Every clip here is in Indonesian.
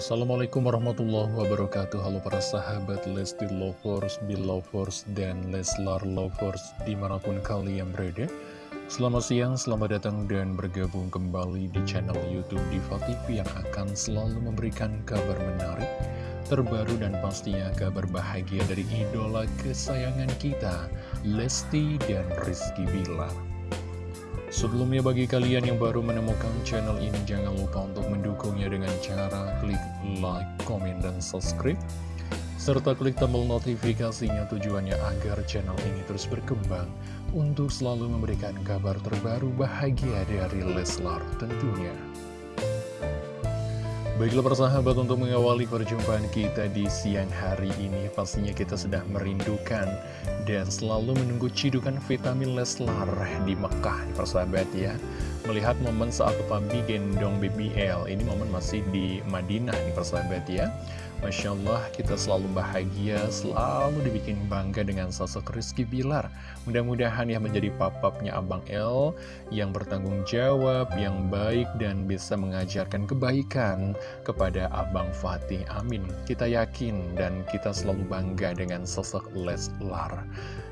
Assalamualaikum warahmatullahi wabarakatuh. Halo para sahabat Lesti Lovers, Belovers, dan Leslar Lovers di mana pun kalian berada. Selamat siang, selamat datang dan bergabung kembali di channel Youtube Diva TV Yang akan selalu memberikan kabar menarik, terbaru dan pastinya kabar bahagia dari idola kesayangan kita Lesti dan Rizky Bilar Sebelumnya bagi kalian yang baru menemukan channel ini jangan lupa untuk mendukungnya dengan cara klik like, komen, dan subscribe serta klik tombol notifikasinya tujuannya agar channel ini terus berkembang untuk selalu memberikan kabar terbaru bahagia dari Leslar tentunya. Baiklah persahabat untuk mengawali perjumpaan kita di siang hari ini Pastinya kita sudah merindukan dan selalu menunggu cidukan vitamin Leslar di Mekah persahabat ya. Melihat momen saat Papi gendong BBL Ini momen masih di Madinah nih persahabat ya Masya Allah kita selalu bahagia, selalu dibikin bangga dengan sosok Rizky Bilar. Mudah-mudahan ya menjadi papapnya Abang L yang bertanggung jawab, yang baik dan bisa mengajarkan kebaikan kepada Abang Fatih. Amin. Kita yakin dan kita selalu bangga dengan sosok Leslar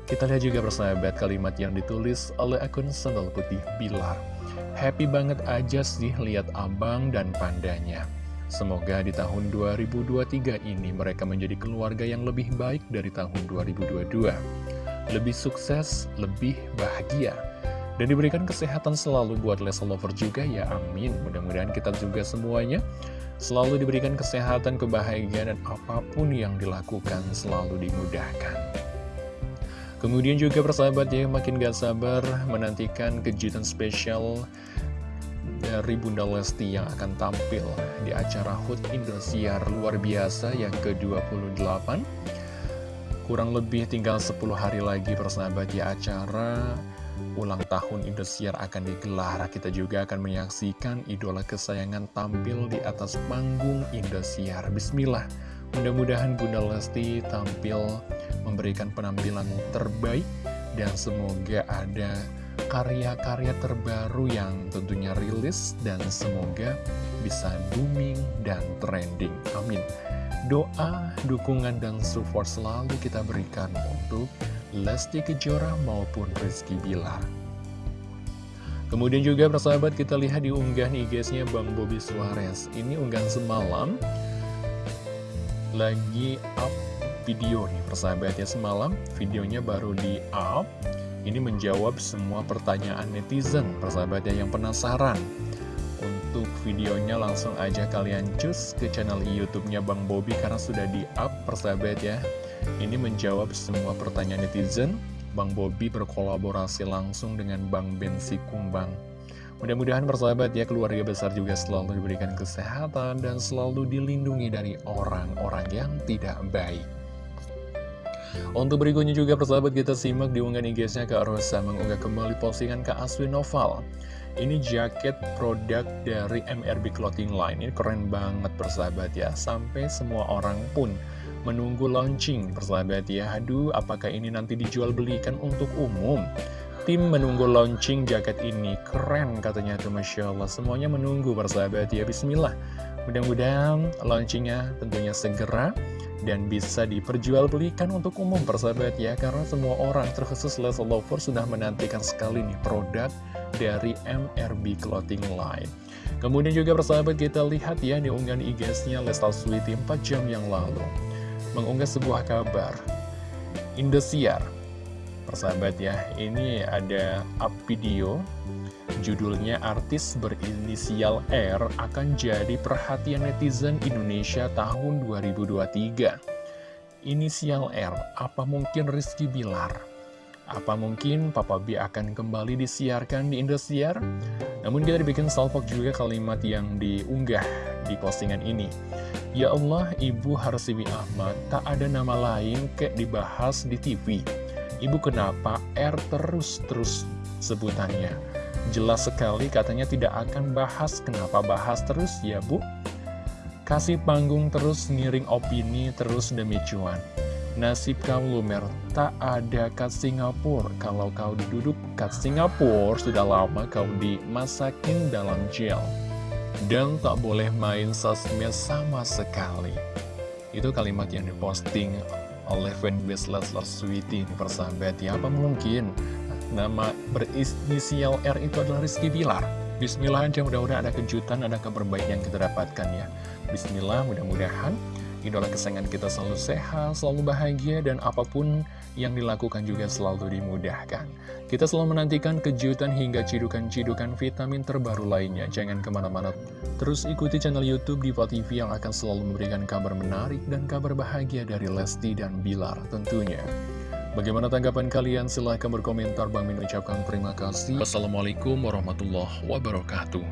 Kita lihat juga persahabat kalimat yang ditulis oleh akun Sandal Putih Bilar. Happy banget aja sih lihat abang dan pandanya Semoga di tahun 2023 ini mereka menjadi keluarga yang lebih baik dari tahun 2022. Lebih sukses, lebih bahagia. Dan diberikan kesehatan selalu buat Leslie Lover juga ya, amin. Mudah-mudahan kita juga semuanya selalu diberikan kesehatan, kebahagiaan, dan apa pun yang dilakukan selalu dimudahkan. Kemudian juga persahabat ya, makin gak sabar menantikan kejutan spesial dari Bunda Lesti yang akan tampil di acara HUT Indosiar luar biasa yang ke-28 Kurang lebih tinggal 10 hari lagi persahabat ya acara. Ulang tahun Indosiar akan digelar. Kita juga akan menyaksikan idola kesayangan tampil di atas panggung Indosiar. Bismillah. Mudah-mudahan Bunda Lesti tampil memberikan penampilan terbaik dan semoga ada karya-karya terbaru yang tentunya rilis dan semoga bisa booming dan trending. Amin. Doa, dukungan, dan support selalu kita berikan untuk Lesti Kejora maupun Rizky Bilar. Kemudian juga persahabat kita lihat di unggahan IG-nya Bang Bobby Suarez. Ini unggahan semalam lagi up video nih persahabat ya semalam videonya baru di up ini menjawab semua pertanyaan netizen, persahabatnya yang penasaran. Untuk videonya langsung aja kalian cus ke channel YouTube-nya Bang Bobby karena sudah di-up persahabat ya. Ini menjawab semua pertanyaan netizen. Bang Bobby berkolaborasi langsung dengan Bang Bensi Kumbang. Mudah-mudahan persahabat ya keluarga besar juga selalu diberikan kesehatan dan selalu dilindungi dari orang-orang yang tidak baik. Untuk berikutnya juga persahabat kita simak di unggahan IG-nya Kak Rosa mengunggah kembali postingan Kak Aswin Noval. Ini jaket produk dari MRB Clothing Line. Ini keren banget persahabat ya. Sampai semua orang pun menunggu launching persahabat ya. Aduh, apakah ini nanti dijual belikan untuk umum? Tim menunggu launching jaket ini. Keren katanya tuh Masya Allah. Semuanya menunggu persahabat ya. Bismillah. Mudah-mudahan launchingnya tentunya segera dan bisa diperjualbelikan untuk umum persahabat ya karena semua orang terkhusus Leslie Lover sudah menantikan sekali nih produk dari MRB Clothing Line. Kemudian juga persahabat kita lihat ya di unggahan IG-nya Leslie Sweety 4 jam yang lalu mengunggah sebuah kabar. Indosiar. Persahabat ya ini ada up video Judulnya artis berinisial R akan jadi perhatian netizen Indonesia tahun 2023. Inisial R, apa mungkin Rizky Bilar? Apa mungkin Papa B akan kembali disiarkan di Indosiar? Namun kita dibikin salpok juga kalimat yang diunggah di postingan ini. Ya Allah, Ibu Harsiwi Ahmad, tak ada nama lain kayak dibahas di TV. Ibu kenapa R terus-terus sebutannya? Jelas sekali katanya tidak akan bahas Kenapa bahas terus ya bu? Kasih panggung terus ngiring opini terus demi cuan Nasib kau lumer tak ada kat Singapura Kalau kau duduk kat Singapura sudah lama kau dimasakin dalam gel dan tak boleh main sosmed sama sekali. Itu kalimat yang diposting oleh fanbase Leslar Sweety ini persahabat ya. Apa mungkin nama berinisial R itu adalah Rizky Bilar? Bismillah aja mudah-mudahan ada kejutan, ada kabar baik yang kita dapatkan ya. Bismillah mudah-mudahan idola kesayangan kita selalu sehat, selalu bahagia, dan apa pun yang dilakukan juga selalu dimudahkan. Kita selalu menantikan kejutan hingga cidukan-cidukan vitamin terbaru lainnya. Jangan ke mana-mana, terus ikuti channel Youtube Diva TV yang akan selalu memberikan kabar menarik dan kabar bahagia dari Lesti dan Bilar tentunya. Bagaimana tanggapan kalian? Silahkan berkomentar. Bang Min ucapkan terima kasih. Wassalamualaikum warahmatullahi wabarakatuh.